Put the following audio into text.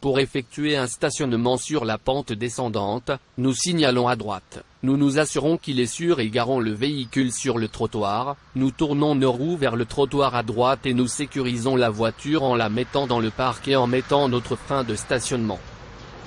Pour effectuer un stationnement sur la pente descendante, nous signalons à droite. Nous nous assurons qu'il est sûr et garons le véhicule sur le trottoir, nous tournons nos roues vers le trottoir à droite et nous sécurisons la voiture en la mettant dans le parc et en mettant notre frein de stationnement.